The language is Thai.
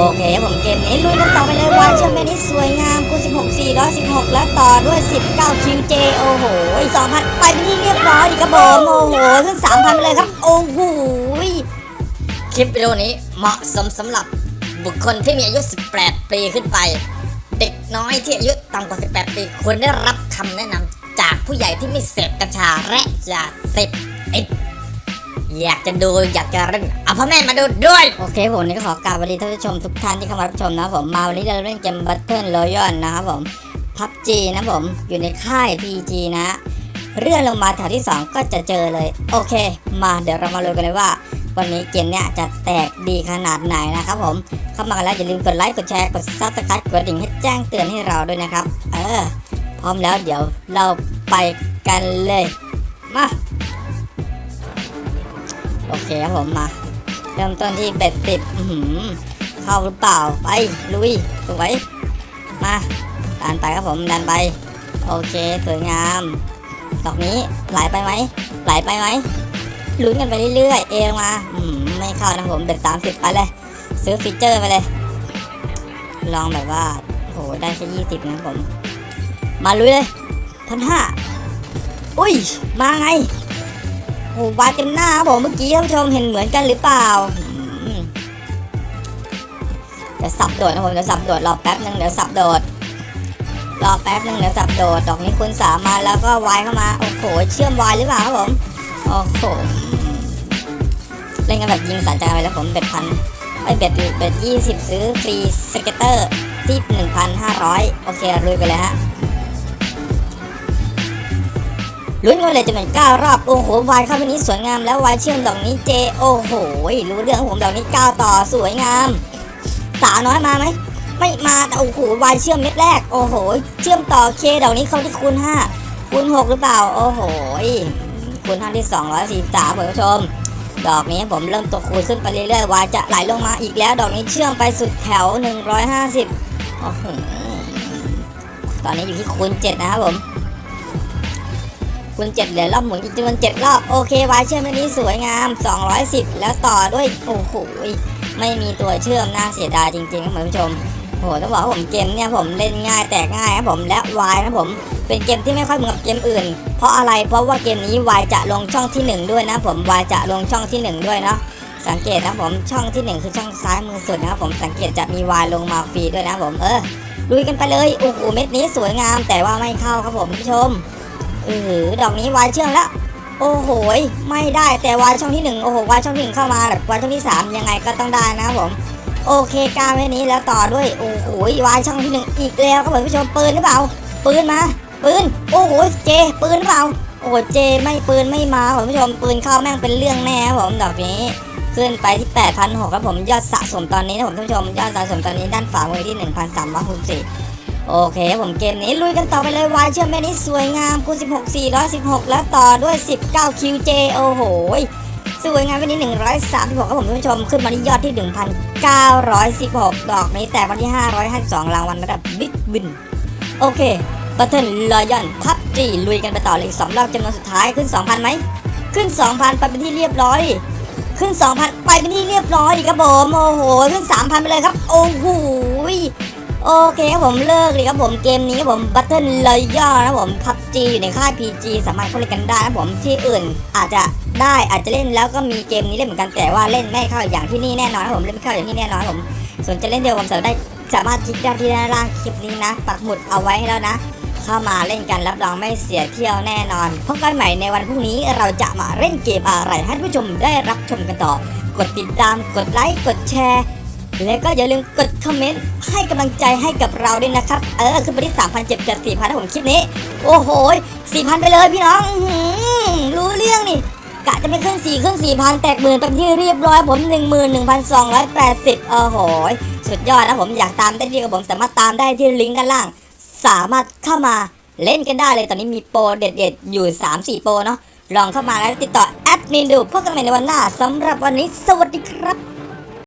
โอเคครับผมเกมนี้ลุยกันต่อไปเลยวาเชื่อมเมนี้สวยงามคูณ16 416 แล้วต่อด้วย 19 QJ โอ้โห2,000 ไปเป็นที่เรียบร้อยดีครับผมโอ้โหขึ้น3,000ไปเลยครับ โอ้โหคลิปวิดีโอนี้เหมาะสมสำหรับบุคคลที่มีอายุ 18 ปีขึ้นไป เด็กน้อยที่อายุต่ำกว่า 18 ปีควรได้รับคำแนะนำจากผู้ใหญ่ที่ไม่เสพกัญชาและยาเสพ อยากจะดูอยากจะเล่นเอาพ่อแม่มาดูด้วย โอเคผมนี่ก็ขอกราบสวัสดีท่านผู้ชมทุกท่านที่เข้ามารับชมนะผมมาวันนี้เราเล่นเกม Battle Royale นะครับผม PUBG นะผมอยู่ในค่าย PG นะเลื่อนลงมาแถวที่ 2 ก็จะเจอเลย โอเค มาเดี๋ยวเรามาดูกันเลยว่า วันนี้เกมเนี้ยจะแตกดีขนาดไหนนะครับผมเข้ามากันแล้วอย่าลืมกดไลค์กดแชร์กด subscribe กดกระดิ่งให้แจ้งเตือนให้เราด้วยนะครับ เออพร้อมแล้วเดี๋ยวเราไปกันเลย มา โอเคครับผมมา เริ่มต้นที่เบ็ดสิบเข้าหรือเปล่าไปลุยสวยมาดันไปครับผมดันไป โอเคสวยงามดอกนี้ไหลไปไหมไหลไปไหมลุ้นกันไปเรื่อยๆ เอลงมาอืมไม่เข้านะผมเบ็ดสามสิบไปเลย ซื้อฟีเจอร์ไปเลย ลองแบบว่าโหได้แค่ยี่สิบนะผม มาลุยเลยพันห้าอุ้ย มาไง โอ้วาดเต็มหน้าครับผมเมื่อกี้ท่านผู้ชมเห็นเหมือนกันหรือเปล่าเดี๋ยวสับโดดนะผมเดี๋ยวสับโดดรอแป๊บนึงเดี๋ยวสับโดดรอแป๊บนึงเดี๋ยวสับโดดดอกนี้คุณสามมาแล้วก็วายเข้ามาโอ้โหเชื่อมวายหรือเปล่าครับผมโอ้โหเล่นกันแบบยิงสันใจไปแล้วผมเบ็ดพันไอเบ็ดเบ็ดยี่สิบซื้อฟรีสเก็ตเตอร์ที่หนึ่งพันห้าร้อยโอเคลุยไปเลยฮะ ลุ้นกันเลยจะเป็นเก้ารอบโอ้โหวายเข้าไปนี้สวยงามแล้ววายเชื่อมดอกนี้เจโอ้โหรู้เรื่องของผมดอกนี้เก้าต่อสวยงามสาวน้อยมาไหมไม่มาแต่โอ้โหวายเชื่อมเม็ดแรก โอ้โห เชื่อมต่อเคดอกนี้เข้าที่คูณห้าคูณหกหรือเปล่า โอ้โหคูณห้าที่สองร้อยสี่สามคุณผู้ชมดอกนี้ผมเริ่มตัวคูณขึ้นไปเรื่อยๆวายจะไหลลงมาอีกแล้ว ดอกนี้เชื่อมไปสุดแถว150โอ้โหตอนนี้อยู่ที่คูณเจ็ดนะครับผม คูณเจ็ดเหลือรอบหมุนอีกจำนวนเจ็ดรอบโอเควายเชื่อมอันนี้สวยงาม 210 แล้วต่อด้วยโอ้โหไม่มีตัวเชื่อมน่าเสียดายจริงๆครับคุณผู้ชมโอ้โหต้องบอกว่าผมเกมเนี่ยผมเล่นง่ายแตกง่ายครับผมและวายนะผมเป็นเกมที่ไม่ค่อยเหมือนกับเกมอื่น เพราะอะไรเพราะว่าเกมนี้วายจะลงช่องที่หนึ่งด้วยนะผมวายจะลงช่องที่หนึ่งด้วยเนาะสังเกตนะผมช่องที่หนึ่งคือช่องซ้ายมือสุดนะครับผมสังเกตจะมีวายลงมาฟรีด้วยนะผมเออลุยกันไปเลยโอ้โหเม็ดนี้สวยงามแต่ว่าไม่เข้าครับผมผู้ชม เออดอกนี้วายเชื่อมแล้ว โอ้โหไม่ได้แต่วายช่องที่หนึ่งโอ้โหวายช่องที่หนึ่งเข้ามาแบบวายช่องที่สามยังไงก็ต้องได้นะครับผมโอเคกล้าไว้นี้แล้วต่อด้วยโอ้โหวายช่องที่หนึ่งอีกแล้วครับผมผู้ชมปืนหรือเปล่า ปืนมาปืนโอ้โหเจ ปืนหรือเปล่าโอ้โหเจไม่ปืนไม่มาผมผู้ชมปืนเข้าแม่งเป็นเรื่องแน่ครับผมดอกนี้ขึ้นไปที่8,006ครับผมยอดสะสมตอนนี้นะผมท่านผู้ชมยอดสะสมตอนนี้ด้านฝามือที่ 1,364 โอเคผมเกมนี้ลุยกันต่อไปเลยวายเชื่อมแม่นี้สวยงามคูณ16 416 แล้วต่อด้วย 19 QJ โอ้โหสวยงามวันนี้ 136ครับผมท่านผู้ชม ขึ้นมาที่ยอดที่ 1,916 ดอกนี้แต่วันที่ 552 รางวัลระดับ big win โอเค Battle Royale PUBG ลุยกันไปต่อเลยอีกสองรอบจำนวนสุดท้ายขึ้น 2,000ไหม ขึ้น 2,000 ไปเป็นที่เรียบร้อย ขึ้น 2,000 ไปเป็นที่เรียบร้อยดีครับผมโอ้โห ขึ้น 3,000 ไปเลยครับ โอ้โห โอเคครับผมเลิกเลยครับผมเกมนี้ผม Battle Royale นะผม PUBG อยู่ในค่าย PG สามารถเข้าเล่นกันได้นะผมที่อื่นอาจจะได้อาจจะเล่นแล้วก็มีเกมนี้เล่นเหมือนกันแต่ว่าเล่นไม่เข้าอย่างที่นี่แน่นอนนะผมเล่นไม่เข้าอย่างที่แน่นอนผมส่วนจะเล่นเดียวผมสามารถได้สามารถคลิกได้ที่ด้านล่างคลิปนี้นะ ปักหมุดเอาไว้ให้แล้วนะ เข้ามาเล่นกันรับรองไม่เสียเที่ยวแน่นอนพบกันใหม่ในวันพรุ่งนี้เราจะมาเล่นเกมอะไรให้ผู้ชมได้รับชมกันต่อกดติดตามกดไลค์กดแชร์ แล้วก็อย่าลืมกดคอมเมนต์ให้กำลังใจให้กับเราด้วยนะครับ เออขึ้นไปที่3 0 0 7 7 4 0 0นะผมคลิปนี้ โอ้โห4,000 ไปเลยพี่น้องรู้เรื่องนี่กะจะไปขึ้น4ขึ้น4,000 แตกหมื่นเป็นที่เรียบร้อยผม 11,280 โอ้โหสุดยอดนะผมอยากตามได้ที่กับผมสามารถตามได้ที่ลิงก์ด้านล่าง สามารถเข้ามาเล่นกันได้เลยตอนนี้มีโปรเด็ดๆ อยู่ 3-4 โปรเนาะลองเข้ามาแล้วติดต่อแอดมินดูพบกันใหม่ในวันหน้าสำหรับวันนี้สวัสดีครับ